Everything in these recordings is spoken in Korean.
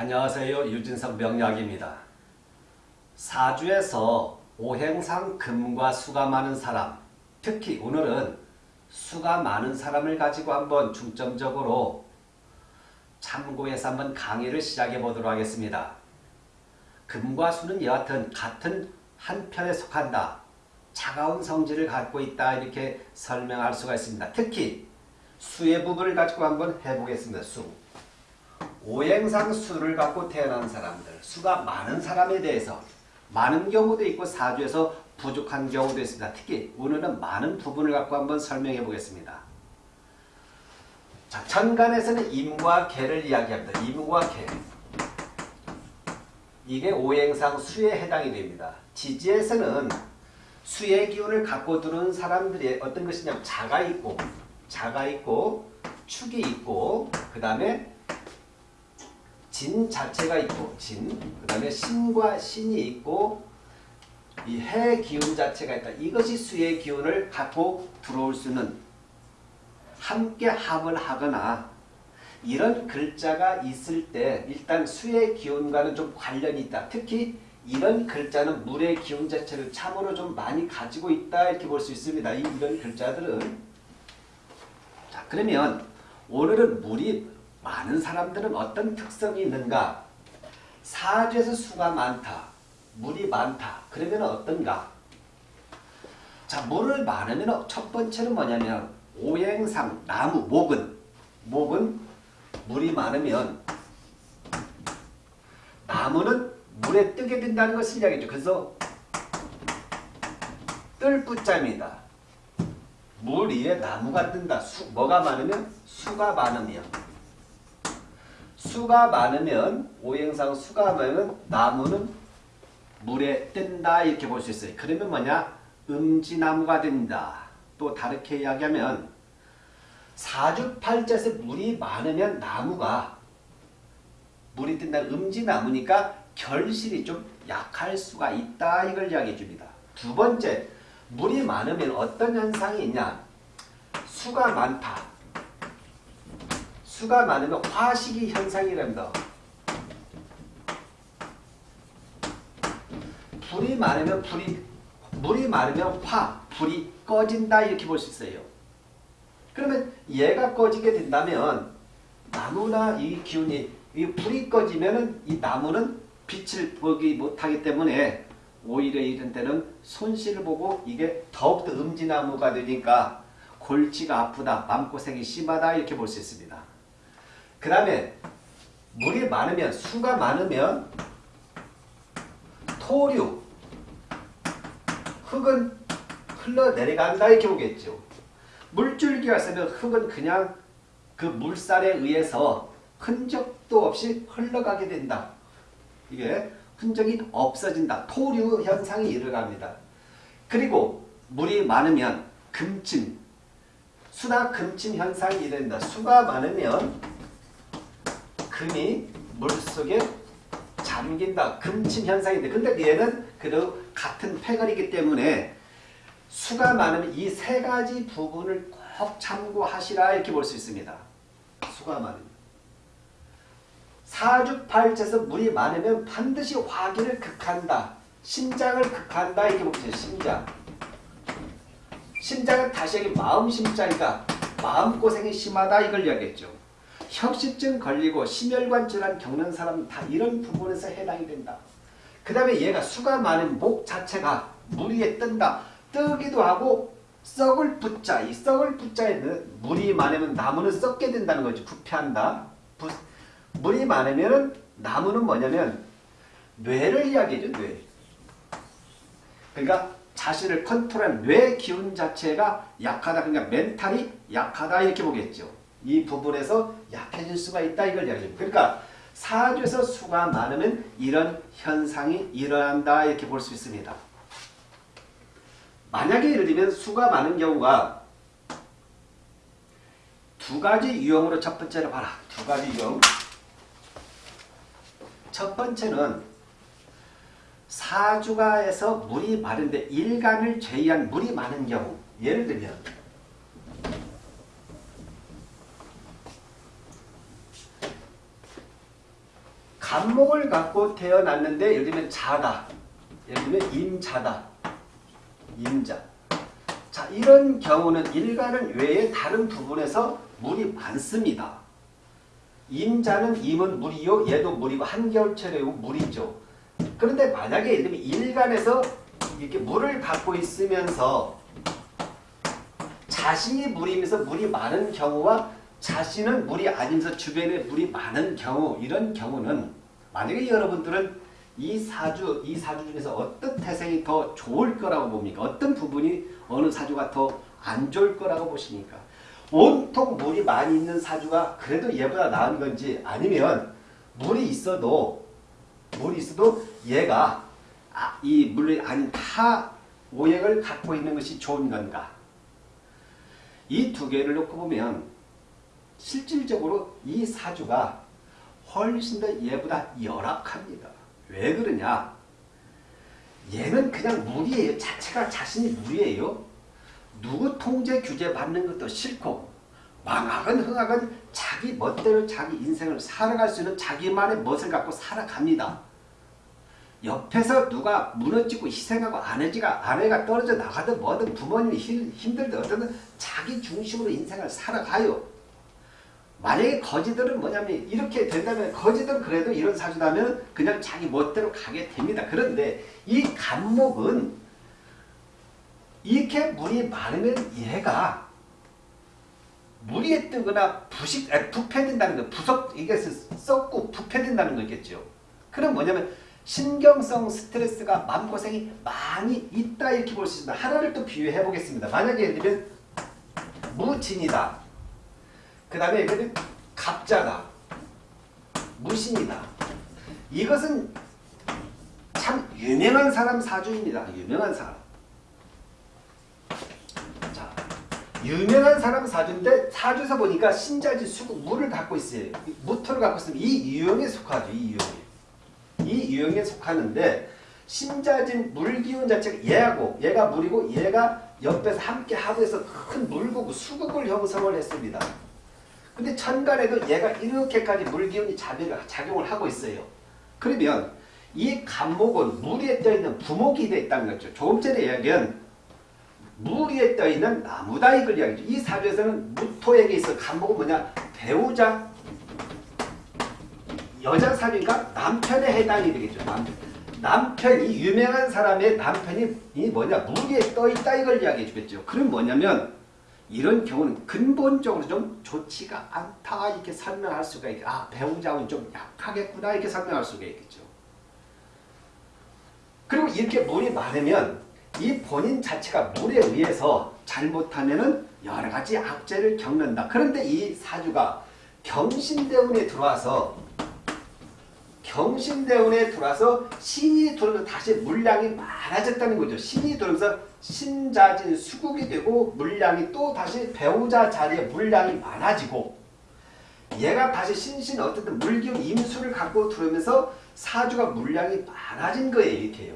안녕하세요. 유진석 명약입니다. 사주에서 오행상 금과 수가 많은 사람, 특히 오늘은 수가 많은 사람을 가지고 한번 중점적으로 참고해서 한번 강의를 시작해 보도록 하겠습니다. 금과 수는 여하튼 같은 한 편에 속한다. 차가운 성질을 갖고 있다. 이렇게 설명할 수가 있습니다. 특히 수의 부분을 가지고 한번 해보겠습니다. 수. 오행상 수를 갖고 태어난 사람들, 수가 많은 사람에 대해서 많은 경우도 있고 사주에서 부족한 경우도 있습니다. 특히 오늘은 많은 부분을 갖고 한번 설명해 보겠습니다. 자, 천간에서는 임과 개를 이야기합니다. 임과 개. 이게 오행상 수에 해당이 됩니다. 지지에서는 수의 기운을 갖고 들어온 사람들이 어떤 것이냐면 자가 있고 자가 있고 축이 있고 그 다음에 진 자체가 있고 진, 그 다음에 신과 신이 있고 이 해 기운 자체가 있다. 이것이 수의 기운을 갖고 들어올 수는 함께 합을 하거나 이런 글자가 있을 때 일단 수의 기운과는 좀 관련이 있다. 특히 이런 글자는 물의 기운 자체를 참으로 좀 많이 가지고 있다 이렇게 볼 수 있습니다. 이, 이런 글자들은 자 그러면 오늘은 물이 많은 사람들은 어떤 특성이 있는가? 사주에서 수가 많다. 물이 많다. 그러면 어떤가? 자, 물을 많으면 첫 번째는 뭐냐면 오행상, 나무, 목은 목은 물이 많으면 나무는 물에 뜨게 된다는 것을 이야기죠. 그래서 뜰 뿌자입니다. 물 위에 나무가 뜬다. 수, 뭐가 많으면? 수가 많으면. 수가 많으면 오행상 수가 많으면 나무는 물에 뜬다 이렇게 볼 수 있어요. 그러면 뭐냐? 음지나무가 된다. 또 다르게 이야기하면 사주팔자에서 물이 많으면 나무가 물이 뜬다 음지나무니까 결실이 좀 약할 수가 있다 이걸 이야기해 줍니다. 두 번째 물이 많으면 어떤 현상이 있냐? 수가 많다. 수가 많으면 화식이 현상이랍니다. 불이 많으면 불이 물이 많으면 화, 불이 꺼진다 이렇게 볼 수 있어요. 그러면 얘가 꺼지게 된다면 나무나 이 기운이 이 불이 꺼지면은 이 나무는 빛을 보기 못하기 때문에 오히려 이런 때는 손실을 보고 이게 더욱더 음지나무가 되니까 골치가 아프다, 마음고생이 심하다 이렇게 볼 수 있습니다. 그 다음에 물이 많으면 수가 많으면 토류 흙은 흘러내려간다 이렇게 보겠죠. 물줄기가 있으면 흙은 그냥 그 물살에 의해서 흔적도 없이 흘러가게 된다. 이게 흔적이 없어진다. 토류 현상이 일어납니다. 그리고 물이 많으면 금침, 수나 금침 현상이 일어난다. 수가 많으면 금이 물속에 잠긴다. 금침 현상인데 근데 얘는 그래도 같은 패거리기 때문에 수가 많으면 이 세 가지 부분을 꼭 참고하시라 이렇게 볼 수 있습니다. 수가 많으면. 사주팔자에서 물이 많으면 반드시 화기를 극한다. 심장을 극한다 이렇게 보세요. 심장. 심장은 다시 여기 마음 심장이다. 마음고생이 심하다 이걸 이야기했죠. 협식증 걸리고 심혈관 질환 겪는 사람은 다 이런 부분에서 해당이 된다. 그 다음에 얘가 수가 많은 목 자체가 물 위에 뜬다. 뜨기도 하고 썩을 붙자. 이 썩을 붙자에는 물이 많으면 나무는 썩게 된다는 거죠. 부패한다. 부, 물이 많으면 나무는 뭐냐면 뇌를 이야기해줘. 뇌. 그러니까 자신을 컨트롤한 뇌 기운 자체가 약하다. 그러니까 멘탈이 약하다 이렇게 보겠죠. 이 부분에서 약해질 수가 있다 이걸 이야기합니다. 그러니까 사주에서 수가 많으면 이런 현상이 일어난다 이렇게 볼 수 있습니다. 만약에 예를 들면 수가 많은 경우가 두 가지 유형으로 첫 번째로 봐라. 두 가지 유형. 첫 번째는 사주가에서 물이 많은데 일간을 제외한 물이 많은 경우 예를 들면 간목을 갖고 태어났는데 예를 들면 자다. 예를 들면 임자다. 임자. 자 이런 경우는 일간은 외에 다른 부분에서 물이 많습니다. 임자는 임은 물이요. 얘도 물이고 한겨울철이고 물이죠. 그런데 만약에 예를 들면 일간에서 이렇게 물을 갖고 있으면서 자신이 물이면서 물이 많은 경우와 자신은 물이 아니면서 주변에 물이 많은 경우 이런 경우는 만약에 여러분들은 이 사주 이 사주 중에서 어떤 태생이 더 좋을 거라고 봅니까? 어떤 부분이 어느 사주가 더 안 좋을 거라고 보십니까? 온통 물이 많이 있는 사주가 그래도 얘보다 나은 건지 아니면 물이 있어도 물이 있어도 얘가 아, 이 물이 아닌 타 오행을 갖고 있는 것이 좋은 건가? 이 두 개를 놓고 보면 실질적으로 이 사주가 훨씬 더 얘보다 열악합니다. 왜 그러냐? 얘는 그냥 물이에요. 자체가 자신이 물이에요. 누구 통제 규제 받는 것도 싫고 망학은 흥학은 자기 멋대로 자기 인생을 살아갈 수 있는 자기만의 멋을 갖고 살아갑니다. 옆에서 누가 무너지고 희생하고 아내지가 아내가 떨어져 나가든 뭐든 부모님이 힘들든 어쨌든 자기 중심으로 인생을 살아가요. 만약에 거지들은 뭐냐면 이렇게 된다면 거지들은 그래도 이런 사주다면 그냥 자기 멋대로 가게 됩니다. 그런데 이 간목은 이렇게 물이 많으면 얘가 물이 뜨거나 부식, 부패된다는 거, 부석, 이게 썩고 부패된다는 거겠죠. 그럼 뭐냐면 신경성 스트레스가 마음고생이 많이 있다 이렇게 볼 수 있습니다. 하나를 또 비유해 보겠습니다. 만약에 예를 들면 무진이다. 그 다음에 예를 갑자다. 무신이다. 이것은 참 유명한 사람 사주입니다. 유명한 사람. 유명한 사람 사주인데 사주에서 보니까 신자지 수국 물을 갖고 있어요. 무토를 갖고 있으면 이 유형에 속하죠. 이 유형에. 이 유형에 속하는데 신자진 물기운 자체가 얘하고 얘가 물이고 얘가 옆에서 함께 하고 해서 큰 물국 수국을 형성을 했습니다. 근데 천간에도 얘가 이렇게까지 물기운이 작용을 하고 있어요. 그러면 이 간목은 물에 떠있는 부목이 되어 있다는 거죠. 조금 전에 이야기한 물 위에 떠있는 나무다 이걸 이야기죠. 이 사주에서는 무토에게 있어 간목은 뭐냐? 배우자 여자 사주니까 남편에 해당이 되겠죠. 남편. 남편이 유명한 사람의 남편이 뭐냐? 물 위에 떠있다 이걸 이야기해 주겠죠. 그럼 뭐냐면 이런 경우는 근본적으로 좀 좋지가 않다 이렇게 설명할 수가 있겠죠. 아 배우자는 좀 약하겠구나 이렇게 설명할 수가 있겠죠. 그리고 이렇게 물이 많으면 이 본인 자체가 물에 의해서 잘못하면 여러 가지 악재를 겪는다. 그런데 이 사주가 경신대운에 들어와서 경신대운에 들어와서 신이 들어오면 다시 물량이 많아졌다는 거죠. 신이 들어오면서 신자진 수국이 되고 물량이 또 다시 배우자 자리에 물량이 많아지고 얘가 다시 신신 어쨌든 물기운 임수를 갖고 들어오면서 사주가 물량이 많아진 거예요. 이렇게요.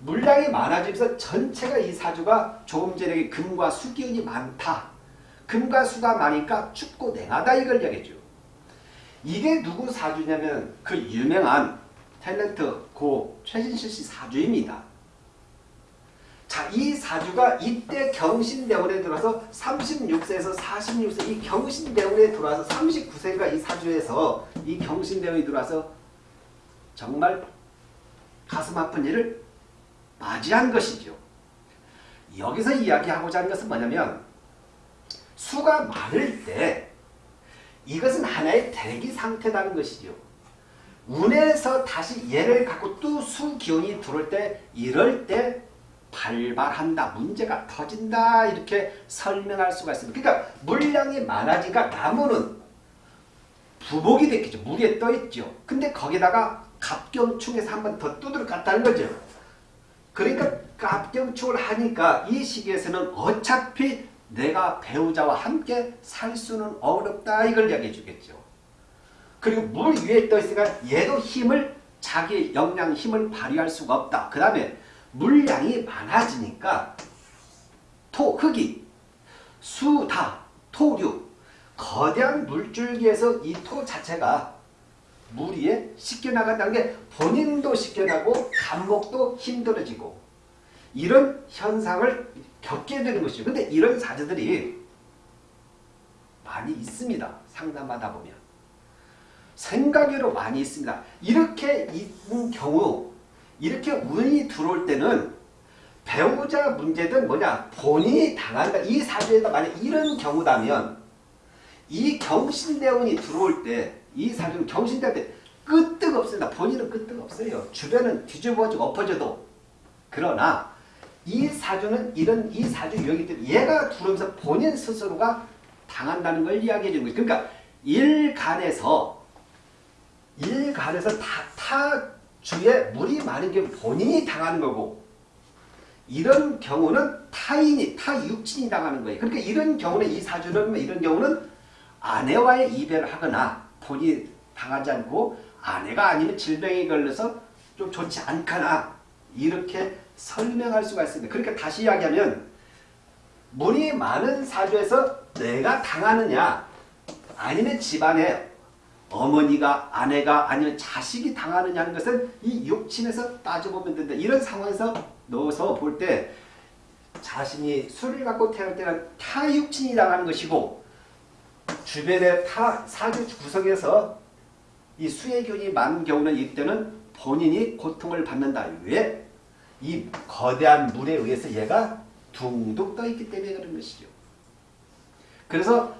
물량이 많아지면서 전체가 이 사주가 조금 전에 금과 수 기운이 많다. 금과 수가 많으니까 춥고 냉하다 이걸 이야기죠. 이게 누구 사주냐면 그 유명한 탤런트 고 최진실 씨 사주입니다. 자, 이 사주가 이때 경신대원에 들어서 36세에서 46세 이 경신대원에 들어와서 39세가 이 사주에서 이 경신대원이 들어와서 정말 가슴 아픈 일을 맞이한 것이죠. 여기서 이야기하고자 하는 것은 뭐냐면 수가 많을 때 이것은 하나의 대기 상태라는 것이죠. 운에서 다시 얘를 갖고 또 수 기운이 들어올 때 이럴 때 발발한다. 문제가 터진다. 이렇게 설명할 수가 있습니다. 그러니까 물량이 많아지니까 나무는 부복이 됐겠죠. 물에 떠있죠. 근데 거기다가 갑경충에서 한 번 더 두드려 깠다는 거죠. 그러니까 깝경축을 하니까 이 시기에서는 어차피 내가 배우자와 함께 살 수는 어렵다 이걸 이야기해 주겠죠. 그리고 물 위에 떠 있으니까 얘도 힘을 자기 역량 힘을 발휘할 수가 없다. 그 다음에 물량이 많아지니까 토, 흙이, 수 다, 토류 거대한 물줄기에서 이 토 자체가 무리에 씻겨나간다는 게 본인도 씻겨나고 감목도 힘들어지고 이런 현상을 겪게 되는 것이죠. 근데 이런 사주들이 많이 있습니다. 상담하다 보면. 생각외로 많이 있습니다. 이렇게 있는 경우 이렇게 운이 들어올 때는 배우자 문제든 뭐냐 본인이 당한다. 이 사주에다 만약 이런 경우다면 이 경신대운이 들어올 때 이 사주는 경신대운 때 끄떡 없습니다. 본인은 끄떡 없어요. 주변은 뒤집어지고 엎어져도 그러나 이 사주는 이런 이 사주 유형이기 때문에 얘가 들어오면서 본인 스스로가 당한다는 걸 이야기해 주는 거죠. 그러니까 일간에서 일간에서 다, 타 주에 물이 많은 경우 본인이 당하는 거고 이런 경우는 타인이 타육친이 당하는 거예요. 그러니까 이런 경우는 이 사주는 이런 경우는 아내와의 이별을 하거나 본인이 당하지 않고 아내가 아니면 질병에 걸려서 좀 좋지 않거나 이렇게 설명할 수가 있습니다. 그러니까 다시 이야기하면 물이 많은 사주에서 내가 당하느냐 아니면 집안에 어머니가 아내가 아니면 자식이 당하느냐는 것은 이 육친에서 따져보면 된다. 이런 상황에서 넣어서 볼 때 자신이 술을 갖고 태어날 때는 타육친이 당하는 것이고 주변의 타 사주 구석에서 이 수혜균이 많은 경우는 이때는 본인이 고통을 받는다. 왜? 이 거대한 물에 의해서 얘가 둥둥 떠 있기 때문에 그런 것이죠. 그래서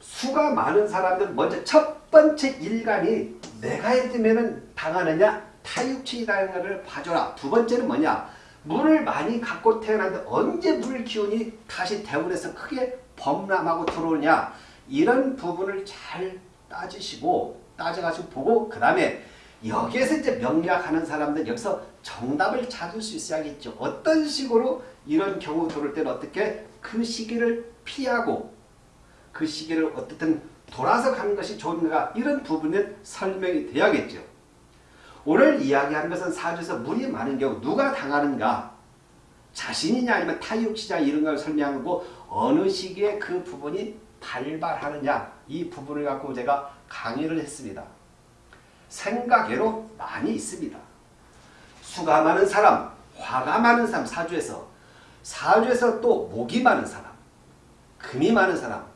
수가 많은 사람들은 먼저 첫 번째 일간이 내가 이르면 당하느냐 타육친이 당하느냐를 봐줘라. 두 번째는 뭐냐 물을 많이 갖고 태어났는데 언제 물 기운이 다시 대운에서 크게 범람하고 들어오냐 이런 부분을 잘 따지시고 따져가지고 보고 그 다음에 여기에서 이제 명리학하는 사람들 여기서 정답을 찾을 수 있어야겠죠. 어떤 식으로 이런 경우 들어올 때는 어떻게 그 시기를 피하고 그 시기를 어떻든 돌아서 가는 것이 좋은가 이런 부분은 설명이 돼야겠죠. 오늘 이야기하는 것은 사주에서 물이 많은 경우 누가 당하는가 자신이냐 아니면 타육시자 이런 걸 설명하고 어느 시기에 그 부분이 발발하느냐 이 부분을 갖고 제가 강의를 했습니다. 생각외로 많이 있습니다. 수가 많은 사람, 화가 많은 사람 사주에서 사주에서 또 목이 많은 사람, 금이 많은 사람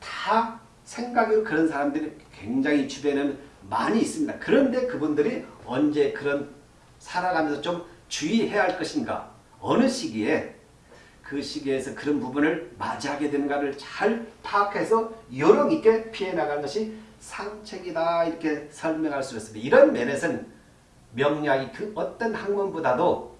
다 생각외로 그런 사람들이 굉장히 주변에는 많이 있습니다. 그런데 그분들이 언제 그런 살아가면서 좀 주의해야 할 것인가 어느 시기에 그 시기에서 그런 부분을 맞이하게 되는가를 잘 파악해서 요령 있게 피해 나가는 것이 상책이다 이렇게 설명할 수 있습니다. 이런 면에서는 명리학이 그 어떤 학문보다도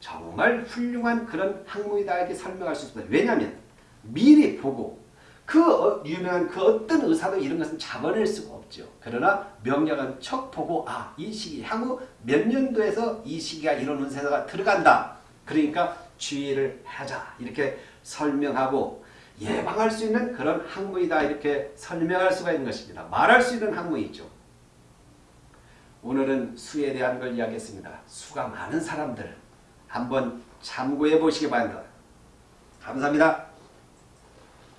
정말 훌륭한 그런 학문이다 이렇게 설명할 수 있습니다. 왜냐하면 미리 보고 그 어, 유명한 그 어떤 의사도 이런 것은 잡아낼 수가 없죠. 그러나 명략은 척 보고 아 이 시기 향후 몇 년도에서 이 시기가 이런 운세가 들어간다. 그러니까 주의를 하자 이렇게 설명하고 예방할 수 있는 그런 학문이다 이렇게 설명할 수가 있는 것입니다. 말할 수 있는 학문이죠. 오늘은 수에 대한 걸 이야기했습니다. 수가 많은 사람들 한번 참고해 보시기 바랍니다. 감사합니다.